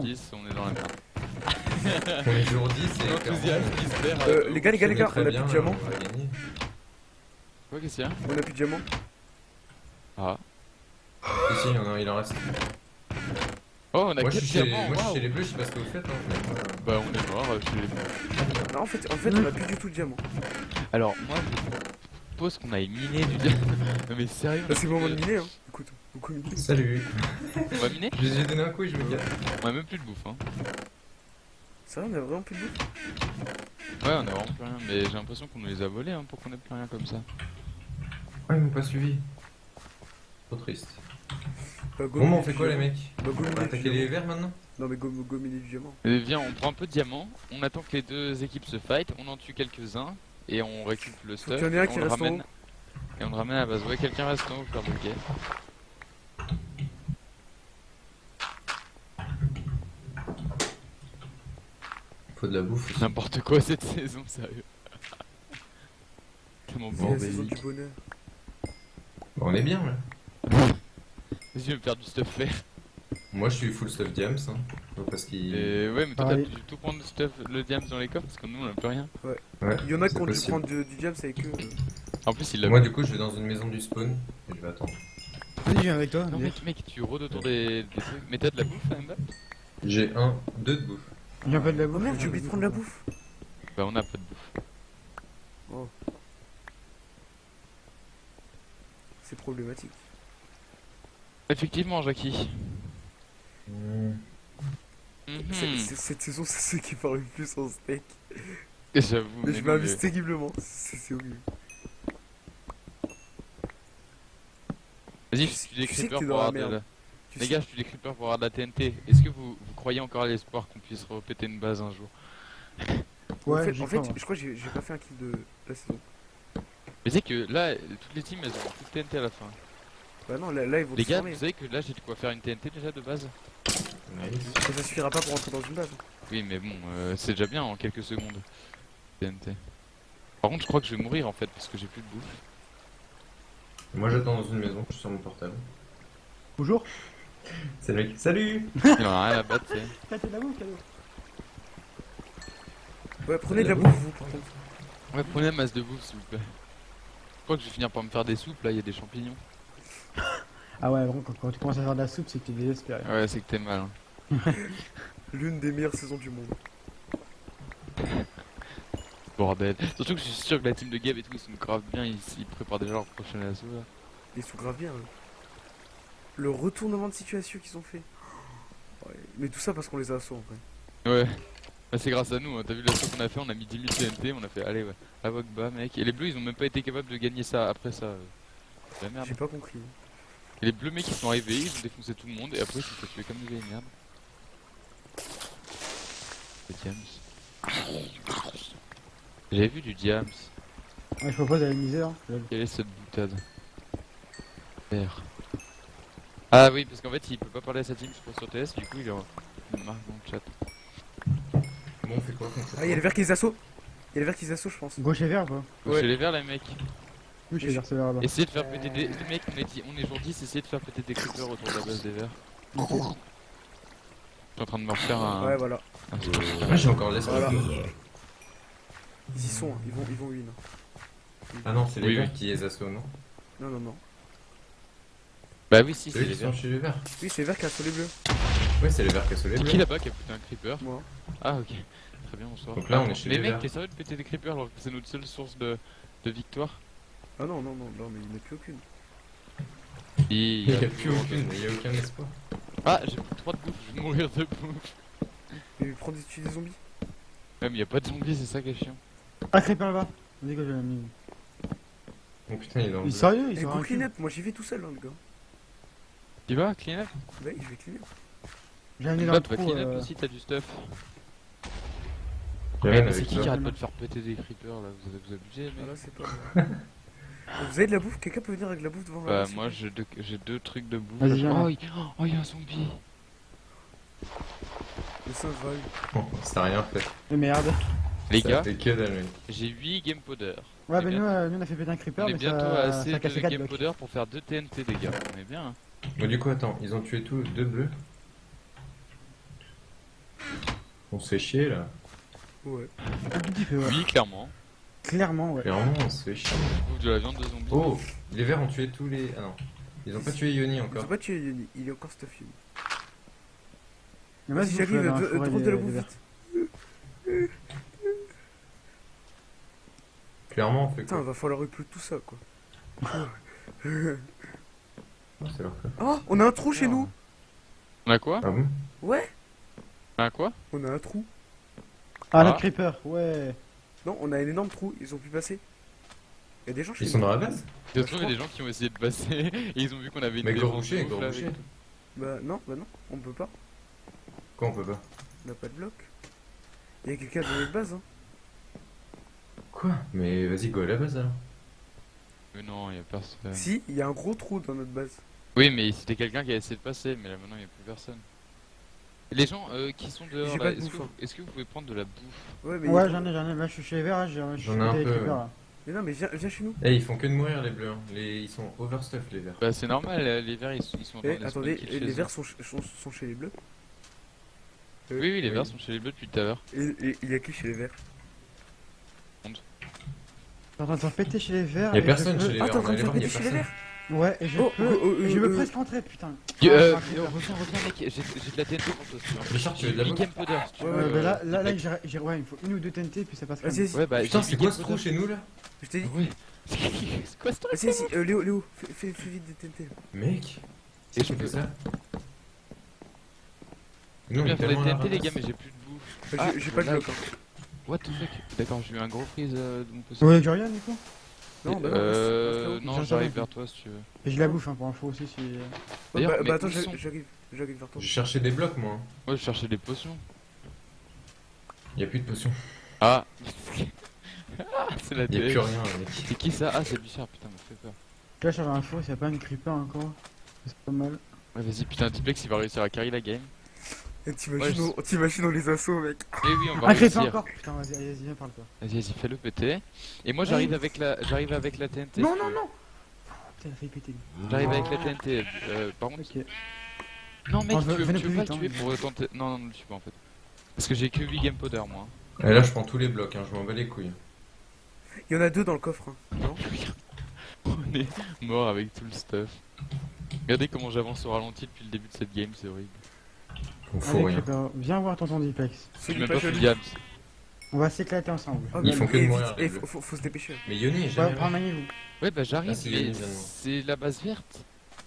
10, on est dans la merde. On est jour 10 et L'enthousiasme qui se perd. Euh, les gars, les gars, les gars, on a plus de diamants. Gagner. Quoi, qu'est-ce qu'il y a On a plus de diamants. Ah. Ici, il en, il en reste. Oh, on a Moi, je 4 suis chez, diamants, moi, je suis chez les bleus, je sais pas ce que vous faites. Hein, moi, Bah, on est mort euh, chez les bleus. Non, en fait, en fait, on a plus du tout de diamants. Alors, moi, je propose qu'on aille miner du diamant. non, mais sérieux Là, c'est le moment de euh, miner, hein. Salut. On va miner Je les ai donné un coup et je me gâte. On a même plus de bouffe, hein. Ça va, on a vraiment plus de bouffe. Ouais, on a vraiment plus rien, mais j'ai l'impression qu'on nous les a volés hein, pour qu'on ait plus rien comme ça. Ah, ils m'ont pas suivi. Trop triste. Bah, go Bon, on fait quoi, les diamant. mecs Bah, go On va attaquer diamant. les verts maintenant Non, mais go, go miner du diamant. Et viens, on prend un peu de diamants, on attend que les deux équipes se fight, on en tue quelques-uns, et on récupère le stuff, qu'il y en ait un et qui on le reste en ramène. haut. Et on le ramène à la base. Ouais, quelqu'un reste en haut, faire le guet. Faut de la bouffe. N'importe quoi cette saison, sérieux. La saison du bonheur. Bon, on est bien là. Vas-y, je vais me faire du stuff faire. Moi, je suis full stuff diams. Hein. Parce qu'il. Et ouais, mais toi, t'as pu tout prendre le stuff, le diams dans les coffres, parce que nous, on a plus rien. Ouais, Il y en a qui ont dû prendre du, du diamant avec eux. En plus, il l'a Moi, du coup, je vais dans une maison du spawn et je vais attendre. Vas-y, viens avec toi. Non, mec, mec, tu rôdes autour des, des. Mais t'as de la bouffe, Mbappé J'ai un, deux de bouffe. Je viens pas de la Oh bouffe. merde, j'ai oublié de prendre la bouffe. Bah, on a pas de bouffe. C'est problématique. Effectivement, Jackie. C'est- Mhm. Cette saison, c'est ceux qui parlent le plus en steak. J'avoue. Mais je m'amuse terriblement. C'est horrible. Vas-y, Tu je suis des creepers pour avoir de merde. la... Tu Les sais- gars, je suis des creepers pour avoir de la TNT. Est-ce que vous, vous croyez encore à l'espoir qu'on puisse repéter une base un jour Ouais, en fait, en fait je crois que j'ai pas fait un kill de la saison. Mais sais que là, toutes les teams, elles ont toutes TNT à la fin. Bah non, là, là ils vont Les gars, former. vous savez que là, j'ai de quoi faire une TNT déjà de base Nice. Ça suffira pas pour rentrer dans une base. Oui, mais bon, euh, c'est déjà bien en quelques secondes. TNT. Par contre, je crois que je vais mourir en fait parce que j'ai plus de bouffe. Moi, j'attends dans une maison, je suis sur mon portable. Bonjour. C'est le mec. Salut Il en a rien à battre, tu sais. T'as de la bouffe, cadeau. Ouais, prenez de la La bouffe, vous, par contre. Ouais, prenez la masse de bouffe s'il vous plaît. Je crois que je vais finir par me faire des soupes, là, il y a des champignons. Ah ouais, vraiment, quand, quand tu commences à faire de la soupe, c'est que t'es désespéré. Ouais, c'est que t'es mal. hein. L'une des meilleures saisons du monde. Bordel. Surtout que je suis sûr que la team de Gab et tout, ils sont grave bien, ils, ils préparent déjà leur prochain assaut là. Ils sont grave bien. hein. Le retournement de situation qu'ils ont fait. Ouais, Mais tout ça parce qu'on les a assaut en vrai. Ouais. Bah, c'est grâce à nous, hein. t'as vu l'assaut qu'on a fait, on a mis 10 000 TNT, on a fait allez ouais, la bas mec. Et les bleus ils ont même pas été capables de gagner ça après ça. la merde. J'ai pas compris. Et les bleus mecs ils sont arrivés, ils ont défoncé tout le monde et après ils se sont fait tuer comme des vieilles merdes. Le Diams. J'avais vu du Diams. Ouais, je propose d'aller miser, hein. lol. Quelle est cette boutade? Vert. Ah oui, parce qu'en fait il peut pas parler à sa team sur TS, du coup il, marque dans le chat. Bon, on fait quoi fait Ah, il y a les verts qui les assaut. Il y a les verts qui les assaut, je pense. Gauche et vert, quoi. Faut Ouais. chez les verts les mecs. Oui, je vais vers ce vert là-bas. Essayez de faire péter des. Les mecs, on est, dit- on est jour 10, essayez de faire péter des creepers autour de la base des verts. Ok. Je suis en train de me refaire un. Ouais, voilà. j'ai encore l'espace. Voilà. Ils y sont, hein. ils vont, ils vont win. Ah non, c'est les Oui, verts oui. qui les assaut, non Non, non, non. Bah oui, si, C'est les verts. chez les verts. Oui, c'est les verts qui assaut les bleus. Ouais, c'est les verts qui assaut les C'est qui bleus. là-bas qui a pété un creeper Moi. Ah, ok. Très bien, bonsoir. Donc là, on est chez Mais les mec, verts. t'es sérieux de péter des creepers alors que c'est notre seule source de, de victoire Ah non, non, non, non, mais il n'y en a plus aucune. Il n'y a plus aucune, il y a aucun espoir. Ah, j'ai plus 3 de bouffe, je vais mourir de bouffe. Mais prends des, tuer des zombies. Ouais, mais y a pas de zombies, c'est ça qui est chiant. Ah, creeper là-bas. La mine. Oh putain, il est dans Il est sérieux, il clean up, moi j'y vais tout seul, hein, le gars. Tu vas, clean up Ouais, je vais clean up. J'ai amené dans Bah, le tu vas trou. clean up euh, aussi, t'as du stuff. Ouais, mais c'est qui qui arrête pas de faire péter des creepers là Vous, vous abusez, mec Voilà, c'est pas moi. Vous avez de la bouffe? Quelqu'un peut venir avec de la bouffe devant Bah moi vous plaît j'ai deux, j'ai deux trucs de bouffe. Vas-y, oh, il... oh, il y a un zombie. Le singe va. Bon, ça a rien fait. Mais merde. Les Ça gars, j'ai 8 game powder. Ouais, bah bien. nous, euh, nous, on a fait péter un creeper, On est mais bientôt ça, à assez ça de 4 game blocs. powder pour faire 2 TNT les gars. On est bien. hein. Bon, du coup, attends, ils ont tué tous deux bleus. On se fait chier là. Ouais. Oui, clairement. Clairement, ouais. Clairement, on se fait chier. Bouffe de la viande de zombie. Oh, les verts ont tué tous les. Ah non. Ils ont pas tué Yoni Ils encore. ont pas tué Yoni, il est encore stuff Yoni. Mais moi, Vas-y, j'arrive, euh, des- de la bouffe vite. Clairement, on fait Putain, quoi va falloir upload tout ça quoi. Oh, c'est leur fait. Oh, on a un trou chez nous On a quoi? Ah bon? Ouais On a quoi? On a un trou. Ah, Ah. la creeper, ouais. Non, on a un énorme trou, ils ont pu passer. Il y a des gens chez Ils sont dans la base? Il y a des gens qui ont essayé de passer et ils ont vu qu'on avait une Mais gros avec- Bah non, bah non, on peut pas. Quoi, on peut pas? On n'a pas de bloc. Il y a quelqu'un dans notre base hein. Quoi? Mais vas-y, go à la base alors. Mais non, il y a personne. Si, il y a un gros trou dans notre base. Oui, mais c'était quelqu'un qui a essayé de passer, mais là maintenant il n'y a plus personne. Les gens euh, qui sont dehors, là, de est-ce que, hein. est-ce que vous pouvez prendre de la bouffe? Ouais, mais, Ouais, j'en ai, j'en ai. Là, je suis chez les verts, là, j'ai je J'en suis ai un peu, ouais. là. mais non, mais viens, viens chez nous. Eh, ils font que de mourir les bleus. hein. Les... Ils sont overstuff les verts. Bah c'est normal, euh, les verts ils, sont- ils sont Eh, de attendez, les verts sont, ch- sont, sont chez les bleus. Euh, Oui, oui, les Oui. verts sont chez les bleus depuis tout à l'heure. Et, et il y a qui chez les verts? T'es en train de péter chez les verts. Y'a personne chez les Ah, verts. t'es en on train de allait faire voir, y péter chez les verts? Ouais, et je Oh, peux. oh, oh, je euh, me euh, presque rentrer, putain. Euh, Ah, euh, c'est creeper. reviens, reviens mec, j'ai j'ai de la TNT pour toi veux. Richard, tu J'ai veux de la 8 bouffe game powder si tu Ouais, veux. Ouais, bah là, euh, là, là, j'ai, j'ai- ouais, il me faut une ou deux TNT, puis ça passe Vas-y. Ouais, bah Putain, j'ai c'est 8 quoi ce trou chez nous là? Je t'ai dit. Ouais. C'est quoi ce truc Vas-y, vas-y, euh, Léo, Léo, fais, fais, vite des TNT. Mec Et Et je peux- ça Je Nous, viens on est faire les TNT les gars, mais j'ai plus de bouffe. J'ai Ah, j'ai pas de voilà. bloc. What the fuck? D'accord, j'ai eu un gros freeze euh, de mon PC. Ouais, Jorian, du coup Non, bah non, euh, non, j'arrive vers toi si tu veux. Et j'ai la bouffe, hein, pour info aussi, si... Ouais, D'ailleurs, bah, mais bah attends, j'arrive, j'arrive, j'arrive vers toi. Je cherchais des blocs moi. Ouais, je cherchais des potions. Y'a plus de potions. Ah Ah, c'est la Y'a plus rien mec. C'est qui ça? Ah, c'est Bichard, putain, me fait peur. Là, je cherche l'info, s'il y a pas une creeper encore. C'est pas mal. Ouais, vas-y, putain, Diplex il va réussir à carry la game. Et T'imagines, Ouais, on- t'imagines, on les assauts, mec. Eh oui, on va réussir. encore Putain, vas-y, vas-y, viens par le toi. Vas-y, vas-y, fais-le péter. Et moi j'arrive avec la j'arrive avec la TNT. Non, non, non Putain, il a failli péter. J'arrive avec la TNT. Euh, par contre, non mec, Oh, tu veux, tu pas vite, le hein. tuer pour tenter. Non, non, ne le tue pas en fait. Parce que j'ai que 8 game powder moi. Et là je prends tous les blocs, hein. je m'en bats les couilles. Il y en a deux dans le coffre. hein. Non On est mort avec tout le stuff. Regardez comment j'avance au ralenti depuis le début de cette game, c'est horrible. On fout Allez, rien. creeper, viens voir tonton Diplex. Même pas. On va s'éclater ensemble. Ah, Ils font que de et mourir, les et bleus. faut, faut, faut se dépêcher. Mais Yoni est Ouais, prends maniez-vous. bah Ah, j'arrive, c'est mais c'est la base verte.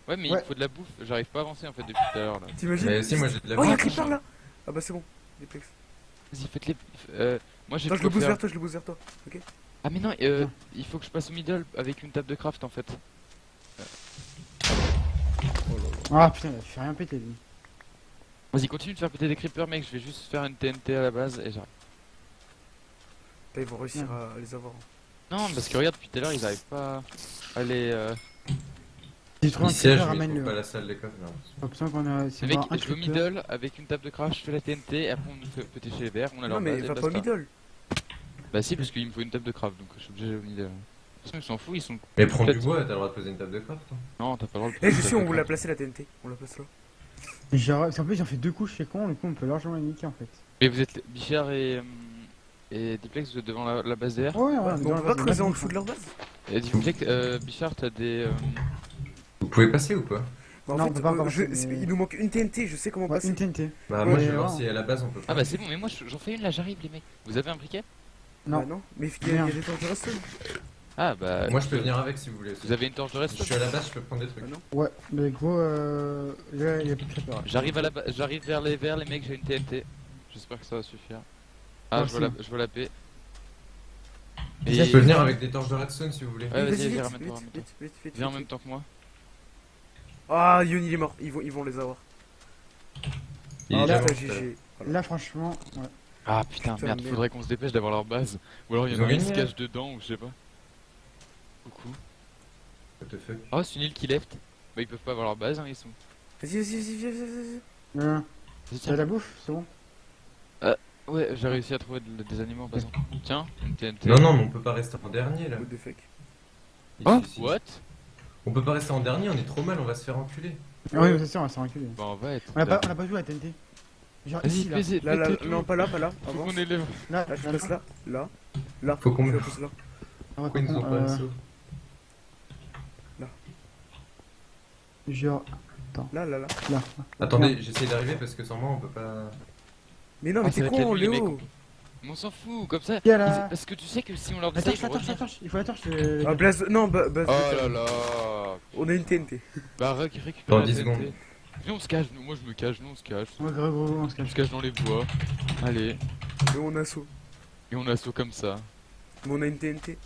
Ouais, mais Ouais. il faut de la bouffe. J'arrive pas à avancer en fait depuis tout à l'heure là. T'imagines Mais si, moi j'ai de la Oh, y'a un bouffe. creeper là Ah bah c'est bon. Vas-y, faites-les. Euh, moi j'ai je le faire. vers toi, je le booste vers toi. Ah mais non, euh, il faut que je passe au middle avec une table de craft en fait. Ah putain, il a fait rien péter lui. Vas-y, continue de faire péter des creepers, mec. Je vais juste faire une TNT à la base et j'arrive. Ils vont réussir à les avoir. Non, parce que regarde, depuis tout à l'heure, ils arrivent pas à les. Euh... Si tu trouves un Il siège, ramène-le. trouve pas la salle des coffres. là. Pas besoin qu'on a. Le mec, un je vais au creeper- middle avec une table de craft, je fais la TNT et après on nous fait péter chez les verts, on a leur Non, mais va pas middle. Bah si, parce qu'il me faut une table de craft, donc je suis obligé au middle. De toute façon, ils s'en foutent, ils sont. Mais prends du bois, t'as le droit de poser une table de craft. Non, t'as pas le droit de Eh, poser je suis, on de vous l'a placé la TNT. On la place là. Qu'en plus, ont fait deux couches, c'est con, du coup, on peut largement les niquer en fait. Mais vous êtes Bichard et. euh, Et Diplex, vous êtes devant la, la base DR Ouais, ouais, Ouais, on on peut pas creuser en dessous de leur base Et Diplex, euh, Bichard, t'as des. euh, Vous pouvez passer ou pas? Bah, en Non, on fait, peut pas euh, encore je- passer, c'est- mais- il nous manque une TNT, je sais comment Ouais, passer. une TNT. Bah Ouais, moi je vais ouais, voir ouais. si à la base on peut pas. Ah bah c'est bon, mais moi j'en fais une là, j'arrive les mecs. Vous avez un briquet? Non. Bah non, mais il y, a- y a des. Ah bah. Moi je peux venir avec si vous voulez. Vous avez une torche de Je reste suis à la base, je peux prendre des trucs. Ah non Ouais, mais gros, euh. Là, il y a plus de creeper. J'arrive à la j'arrive vers les verts, les mecs, j'ai une TNT. J'espère que ça va suffire. Ah, Merci. je vois la, je vois la paix. Je peux venir avec des torches de redstone si vous voulez. Ouais, vas-y, vite, Viens en même temps que moi. Ah, Yoni il est mort, ils vont, ils vont les avoir. Il Ah, est là, mort, GG. Voilà. Là, franchement, ouais. Ah putain, Putain, merde, merde. faudrait qu'on se dépêche d'avoir leur base. Ou alors il y Ils en a ont un qui se cache dedans, ou je sais pas. Coucou. What the fuck? Oh, c'est une île qui left. Bah, ils peuvent pas avoir leur base, hein, ils sont. Vas-y, vas-y, vas-y, viens, viens, viens. Euh, Vas-y, T'as la bouffe, c'est bon? Ouais, j'ai réussi à trouver de- des animaux en passant. Tiens, une TNT. Non, non, mais on peut pas rester en dernier là. What the fuck? Ici, Oh, ici. what? On peut pas rester en dernier, on est trop mal, on va se faire enculer. Ah oui, mais c'est sûr, on va s'en reculer. Bah, on va être. On a pas, on a pas joué à la TNT. Genre Vas-y, ici, là. fais Là, non, pas là, pas là. Faut Avance. qu'on élève. Là, Là, tu là, passes là. Là. Là. Faut qu'on Tu me- passes là. Ah ouais, Pourquoi ils nous ont pas assaut Genre, Là, là, là. là. Attendez, j'essaie d'arriver parce que sans moi on peut pas. Mais non, Ah, mais ça t'es con, Léo. Mais on s'en fout, comme ça. Il y a la... Parce que tu sais que si on leur dit ils la revenir. torche. Il faut la torche. euh, Ah, Blaze. Non, ba- base. Oh là là On a une TNT. Bah rec- récupère Dans la 10 TNT. secondes. Viens on se cache, nous. moi je me cache, nous on se cache. Ouais, gros, gros, gros, on se On cache. se cache dans les bois. Allez, Et on assaut. et on assaut comme ça. Mais on a une TNT.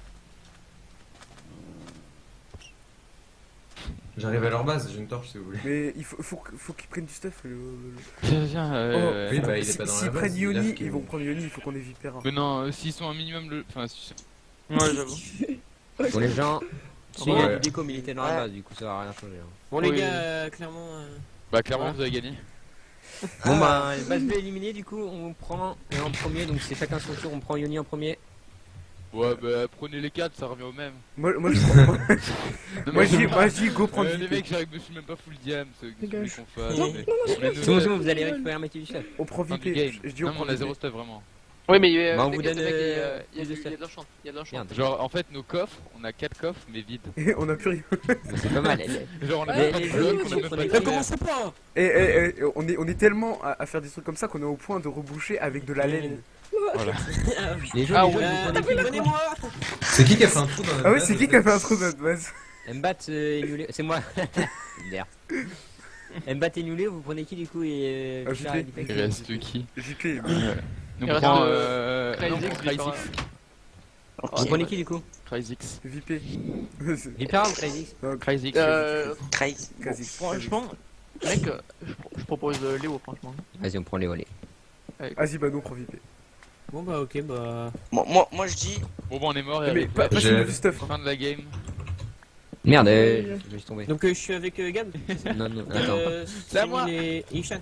J'arrive à leur base, j'ai une torche si vous voulez. Mais il faut, faut, que- faut qu'ils prennent du stuff. le- Viens, viens, euh, oui, bah, il est Si- pas dans S'ils la base, prennent il a Yoni, ils vont prendre Yoni, il faut qu'on ait Vipera. Mais non, euh, s'ils sont un minimum le. Enfin, si- Ouais, j'avoue. Pour les gens, s'il y Ouais. a du déco militaire dans la base, du coup ça va rien changer. hein. Bon, les Oui. gars, euh, clairement. euh, bah clairement Ouais. vous avez gagné. Bon bah, base B éliminée, du coup on prend et en premier, donc c'est chacun son tour, on prend Yoni en premier. Ouais, bah prenez les 4, ça revient au même. Moi, moi, je prends. Non, moi, mais je dis, moi, je dis, go prendre Euh, les mecs, j'arrive, je suis même pas full diam, ce que Dégage. ce qu'on fasse. Non, mais- non, mais C'est bon, c'est bon, vous allez récupérer un métier du chef. On prend game. Je dis, on prend on a Vipé. zéro stuff vraiment. Oui, mais euh, Bah, euh, il y a de du- il y a de. Merde, Genre, en fait, nos coffres, on a 4 coffres, mais vides. Et on a plus rien. c'est pas mal. Genre, on a même pas de a même pas pas Et, on, est, tellement à, à faire des trucs comme ça qu'on est au point de reboucher avec de la laine. Voilà. Les Ah les vous prenez C'est qui qui a fait un trou dans la Ah ouais, base, c'est qui qui a fait un trou dans notre base Mbat euh, c'est moi. Merde. Mbat et Inoulé, vous prenez qui du coup et Ah, euh, et Il reste qui JP. Nous Il reste, prend euh. Cryzix, non, on prend Vipera. Cryzix. Vous prenez qui du coup Cryzix. Vipé. Vipera ou Crazy Cryzix. Euh. Crazy. bon, Quasi. Franchement, mec, euh, je pro- je propose euh, Léo, franchement. Vas-y, on prend les volets. Vas-y, bah nous on prend Vipé. Bon, bah, ok, bah. Moi, moi, moi je dis, Bon, bon, on est mort et Mais avec pas, la- pas du stuff. hein. fin de la game. Merde, euh, je vais tomber. Donc, euh, je suis avec euh, Gab. Non, non, attends. Euh, C'est à moi. Et Ishan.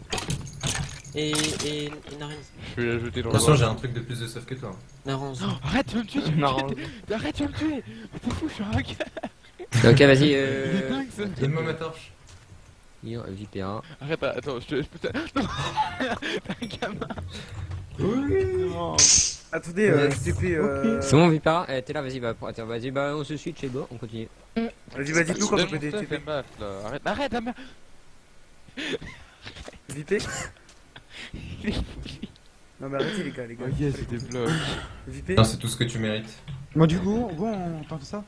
Et. Et. Et Narens. Je vais la jeter dans le Attention, bois. j'ai un truc de plus de stuff que toi. Narens. Arrête, tu vas me tuer, tu me tuer. Arrête, tu vas me tuer. T'es fou, je suis un gars. Ok, vas-y, euh. Donne-moi ma torche. Lyon, Vipera. Arrête, attends, je te. Je peux te. Non T'es un gamin Attendez, euh, JP. Euh... C'est bon, Vipera Eh, T'es là, vas-y, bah, attends, vas-y, bah, on se suit, chez go, on continue. Vas-y, bah dites-nous quand on peut des TP. Arrête, arrête, ah, merde. Vipé. Non mais arrêtez les gars, les gars. Ok, c'est des blocs. Vipé Non, c'est tout ce que tu mérites. Bon, du coup, bon, on tente ça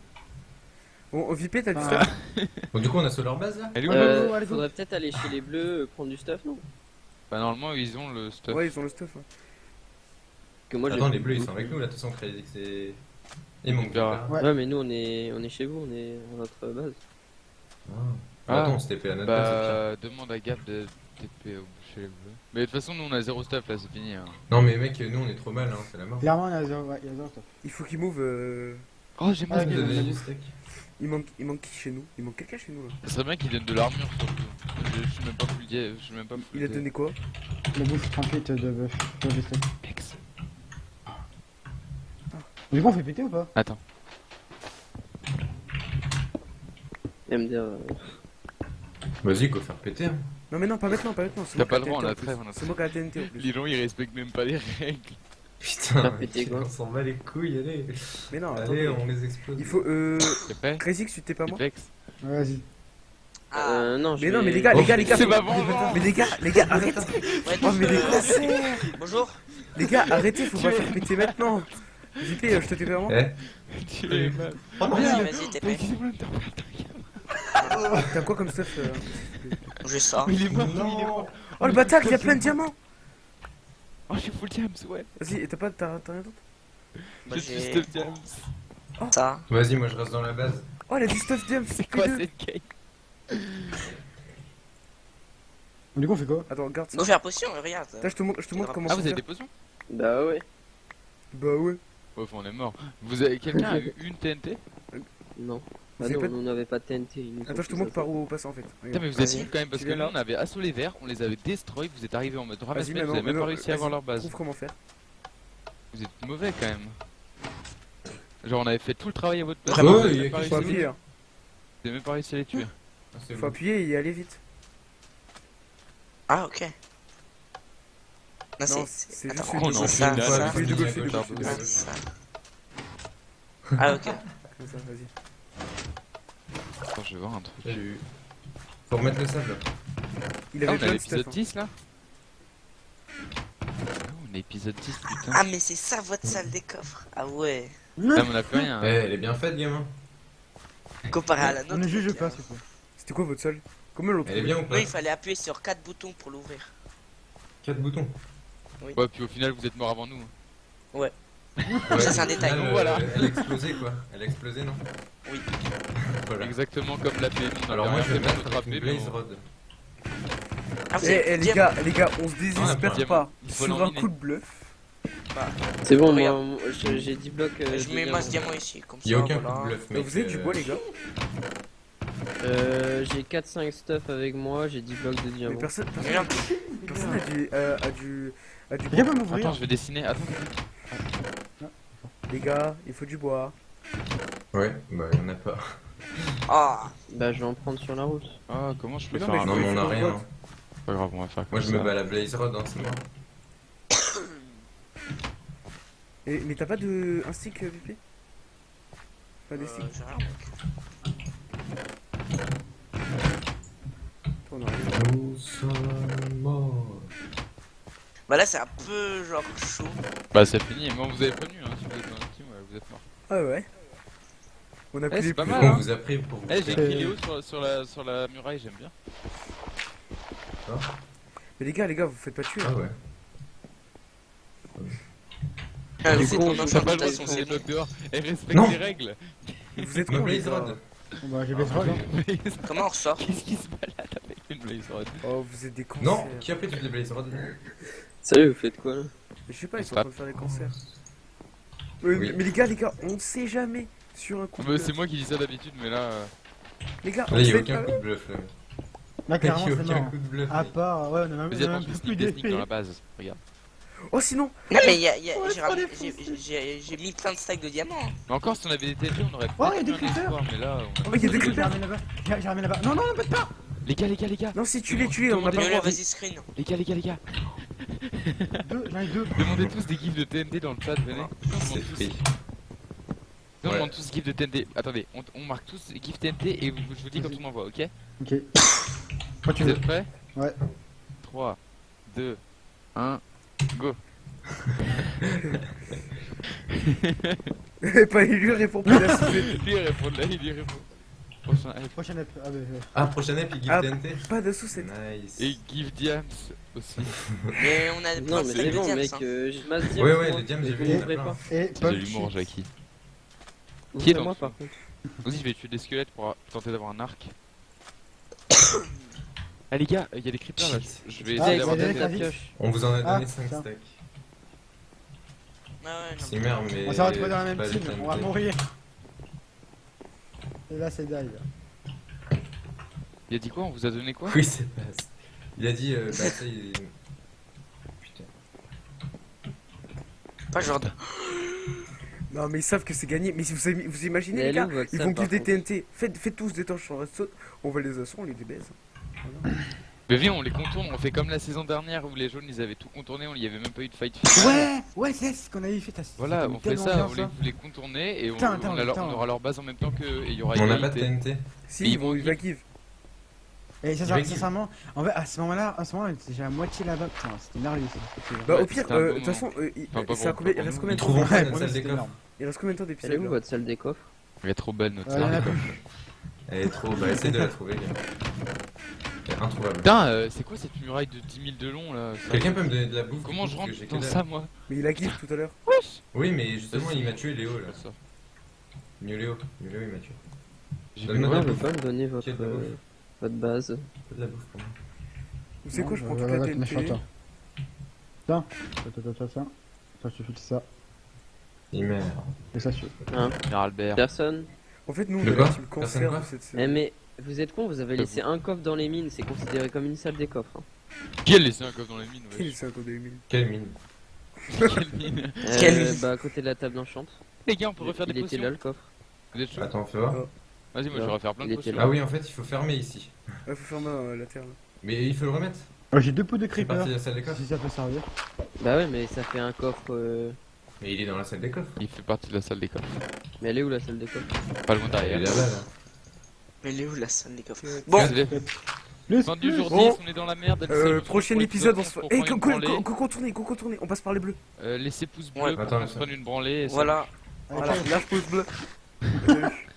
Bon, oh, Vipé, t'as du Ah. stuff Bon, du coup, on a sur leur base là Elle est où Euh, faudrait peut-être aller chez les bleus, euh, prendre du stuff, non? Bah, normalement, ils ont le stuff. Ouais, ils ont le stuff. Que moi, Attends, plus les bleus ils sont avec nous là, de toute façon, c'est. Ils On verra. Ouais. Ouais, mais nous, on est, on est chez vous, on est à notre base. Ah. Attends, on TP à notre base. Bah, demande à Gab de TP au chez les bleus. Mais de toute façon, nous on a zéro stuff là, c'est fini. Hein. Non, mais mec, nous on est trop mal, hein, c'est la mort. Clairement, il y a zéro, ouais, il y a zéro stuff. Il faut qu'ils move. euh, Oh, j'ai Ah, mal. steak. Il manque, il manque qui chez nous? Il manque quelqu'un chez nous là. Ça serait bien qu'il donne de l'armure surtout. Je, je suis même pas full dia- je suis même pas Il a donné quoi? La bouffe 38 de bœuf. de bœuf steak. Ex. Du coup, on fait péter ou pas Attends. Et me dire. euh, Vas-y, go faire péter. hein. Non mais non, pas maintenant, pas maintenant. T'as pas le droit, la on a trêve, a C'est moi qui ai la TNT en plus. Les gens ils respectent même pas les règles. Putain, Faire péter, quoi. on s'en bat les couilles, allez. Mais non, Allez, attendez. on les explose. Il faut. Euh. Crazy, tu t'es pas moi Vas-y. ah, Euh, non, je Mais non, mais les gars, les gars, les gars. C'est ma vengeance. Mais les gars, les gars, arrête ouais, Oh, mais les euh, concerts Bonjour. Les gars, arrêtez, faut pas faire péter maintenant JP, euh, je te TP avant Eh Tu es mal. Oh non, Vas-y, vas-y, t'es Mais prêt. excusez-moi, t'as quoi comme stuff euh Je sors. Il est mort, il est mort. Oh le bâtard, il y a plein de diamants Oh, je suis full diams, ouais. Vas-y, et t'as pas. T'as t'as rien d'autre Moi, Je suis j'ai stuff diams. ça. Vas-y, moi je reste dans la base. Oh, il a du stuff diam, C'est quoi P2. cette game Du coup, on fait quoi? Attends, regarde ça. Go faire potion, regarde. Là, je te montre, je te montre comment Ah, ça vous avez fait. des potions? Bah ouais. Bah ouais. Ouais, on est mort. Vous avez quelqu'un a eu une TNT Non. Vous Bah avez non, pas- on n'avait pas de TNT. nous Attends, je te montre par où passer en fait. Putain, Regarde. mais vous êtes Vas-y. nuls quand même parce Tu que viens là on avait assaut les verts, on les avait destroy, vous êtes arrivés en mode ramasse vous avez même pas réussi à avoir vas-y, leur base. Trouve comment faire. Vous êtes mauvais quand même. Genre on avait fait tout le travail à votre place. Vraiment vous avez il y a même pas Faut réussi- chose. appuyer, hein. vous avez même pas réussi à les tuer. Ah, c'est Faut bon. appuyer et y aller vite. Ah, ok. Non, Non, c'est. c'est Attends, juste on ça, ça. C'est c'est c'est Ah, ça. Ah, ok. Comme ça, vas-y. Attends, je vais voir un truc. Eu. Faut remettre le sable. Il Ah, avait on de stuff. l'épisode hein. 10 là Ah, on est épisode 10 putain. Ah, mais c'est ça votre salle des coffres. Ah ouais. Ah, mais on a plus rien. Eh, hein. elle est bien faite, gamin. Comparé à la On nôtre. ne juge pas, te plaît. C'était quoi votre salle Comment l'autre Elle est bien ou pas Oui, il fallait appuyer sur 4 boutons pour l'ouvrir. 4 boutons. Ouais, puis au final, vous êtes morts avant nous. hein. Ouais, Ça, c'est un détail. final, euh, Voilà. Elle a explosé quoi. Elle a explosé, non? Oui. Voilà. Exactement comme la PMI. Alors moi je vais mettre notre AP, blaze rod. Ah, vous Eh, eh, les gars, les gars, on se Ah, désespère on a pas Il faut sur un coup de bluff. C'est bon, Regarde. moi, moi, je- j'ai 10 blocs. euh, Je mets masse diamant ici, comme ça. Il y a aucun voilà. coup de bluff, Euh, mec. Vous avez du euh, bois, les gars Euh, j'ai 4-5 stuff avec moi, j'ai 10 blocs de Mais diamant. personne, personne, Regarde. personne a du, euh, a du, a du bois. m'ouvrir. Attends, je vais dessiner. Attends. Les gars, il faut du bois. Ouais, bah y'en a pas. Ah, Bah, je vais en prendre sur la route. Ah, comment je peux Mais non, faire un Non, mais on a rien. hein. Pas grave, on va faire Moi je me bats à la blaze rod, hein, c'est mort. Et, mais t'as pas de un stick, euh, VP Pas des euh, sticks j'ai rien, mec. Toi, on a rien. Nous sommes morts. Bah là, c'est un peu genre chaud. Bah, c'est fini. Moi, vous avez prévenu. Hein, si vous êtes dans un team, ouais, vous êtes morts. Ah ouais On a Eh, pris les pas plus mal, On hein. vous a pris pour vous. Eh, j'ai écrit Léo sur, sur, la, sur la muraille, j'aime bien. Mais les gars, les gars, vous faites pas tuer. Ah ouais. Ah, on pas le droit de enchantation, foncer les c'est blocs dehors. Et respecte Non. les règles. Vous êtes con, les gars. Bah, j'ai baisse rod, hein. Comment on ressort Qu'est-ce qui se balade avec une blaze rod? Oh, vous êtes des cancers. Non, qui a pris toutes les blaze rod? Salut, vous faites quoi là? Je sais pas, ils sont en train de faire des cancers. Euh, Oui. Mais les gars, les gars, on ne sait jamais sur un coup de Bah, bluff. C'est moi qui dis ça d'habitude, mais là. euh, Les gars, on Là, il y a fait aucun coup de bluff là. Là, c'est mort. coup de bluff. À part, ouais, on a même, on a même plus dans la base. Regarde. Oh, sinon Non, mais il y a, j'ai mis plein de stacks de diamants. hein. Mais encore, si on avait des TNT, on aurait Oh, peut-être il y a des creepers. mais là. on Oh, il y a des creepers. J'ai ramené là-bas. Non, non, non, pas de pas. Les gars, les gars, les gars. Non, si tu les, tu les, on a pas le vas-y, screen. Les gars, les gars, les gars. Deux, j'en ai deux. Demandez tous des gifs de TNT dans le chat, venez. On C'est demande tous. pris. On Ouais. demande tous gifs de TNT. Attendez, on, on marque tous gifs TNT et vous- je vous dis quand on envoie, ok? Ok. Quand tu Vous veux. êtes prêts? Ouais. 3, 2, 1, go. pas lui répond plus la suite. Lui il répond, là il y répond. Prochain ép- ah, bah, ouais. Ah, prochaine ep, il give Ah. TNT. Pas de sous cette. Nice. Et give Diams aussi. Mais on a Non, mais c'est bon, mec, hein. euh, masse. Ouais, ouais, moi. les diams, j'ai vu, il pas. Et C'est pas de l'humour, Jackie. Qui est le par contre. Vas-y, je vais tuer des squelettes pour tenter d'avoir un arc. ah les gars, il y a des creepers là. Je je vais Ah, essayer d'avoir des la pioche. On vous en a Ah, donné 5 tiens. stacks. Ah ouais, non, C'est merde, mais. On s'est retrouvés dans la même team, on va mourir. Et là, c'est dive. Il a dit quoi? On vous a donné quoi? Oui, c'est pas. Il a dit, euh, bah ça, il. Putain. Pas genre de... Non, mais ils savent que c'est gagné. Mais si vous, avez- vous imaginez, Mais les elle gars, votre ils salle, vont par des contre. TNT. Faites, faites tous des torches en redstone. On va les assauts, on les débaise. Mais viens, on les contourne, on fait comme la saison dernière où les jaunes ils avaient tout contourné, on y avait même pas eu de fight final. Ouais, ouais, c'est ce qu'on avait fait. Voilà, on fait ça, on les, vous les contourner et on, Putain, on attends, a leur- attends. on aura leur base en même temps qu'eux et il y aura On n'a pas de. TNT. Si, ils ils vont, vont il va give. Et sincèrement, en fait, à ce moment-là, à ce moment, j'ai la moitié là-bas. Putain, c'était merveilleux ça. Bah, Ouais, au pire, euh, de toute façon, euh, il, reste combien de temps des coffres. Il reste combien de temps Elle est d'épisode où votre salle des coffres? Elle est trop belle notre salle. plus. Elle est trop. Bah, essaye de la trouver, gars. Introuvable. Putain, euh, c'est quoi cette muraille de 10 000 de long là Quelqu'un peut me donner de la bouffe Comment je rentre que j'ai dans ça moi Mais il a give tout à l'heure. Oui, mais justement, il m'a tué Léo là. Ça. Mieux Mieux Léo, il m'a tué. Bouffe. veut pas me donner votre, euh, votre base de la bouffe pour moi. Vous savez quoi, je prends bah, toute la TNT. toi. Tiens, ça, ça, ça, ça, ça. Ça, je file ça. Il merde. Et ça, je Hein Albert. Personne En fait, nous, on est la team Personne cancer de cette Eh série. mais vous êtes con, vous avez laissé un coffre dans les mines, c'est considéré comme une salle des coffres. hein. Qui a laissé un coffre dans la mine Il ouais. c'est un code de mille. Quelle mine? Quelle mine? Euh, bah à côté de la table d'enchant. Les gars, on peut refaire Il des était potions là le coffre. Vous êtes chaud? Attends, fais voir. Vas-y, moi je vais refaire plein de Il était potions. là. Ah oui, en fait, il faut fermer ici. Ouais, faut fermer euh, la terre là. Mais il faut le remettre. Oh, J'ai deux pots de C'est creeper. parti de la salle des coffres. Si ça peut servir. Bah ouais, mais ça fait un coffre. euh, Mais il est dans la salle des coffres. Il fait partie de la salle des coffres. Mais elle est où la salle des coffres? Pas loin Il est derrière. là-bas, là. Mais elle est où la salle des coffres Euh, Bon, Le Fin du jour 10, Bon. on est dans la merde. Euh, on prochain épisode, on se fait. on Eh, go, contourner, go contourner, on passe par les bleus. Euh, Laissez pouce bleu Attends, qu'on se prenne une branlée. et voilà. Voilà, lâche pouce bleu.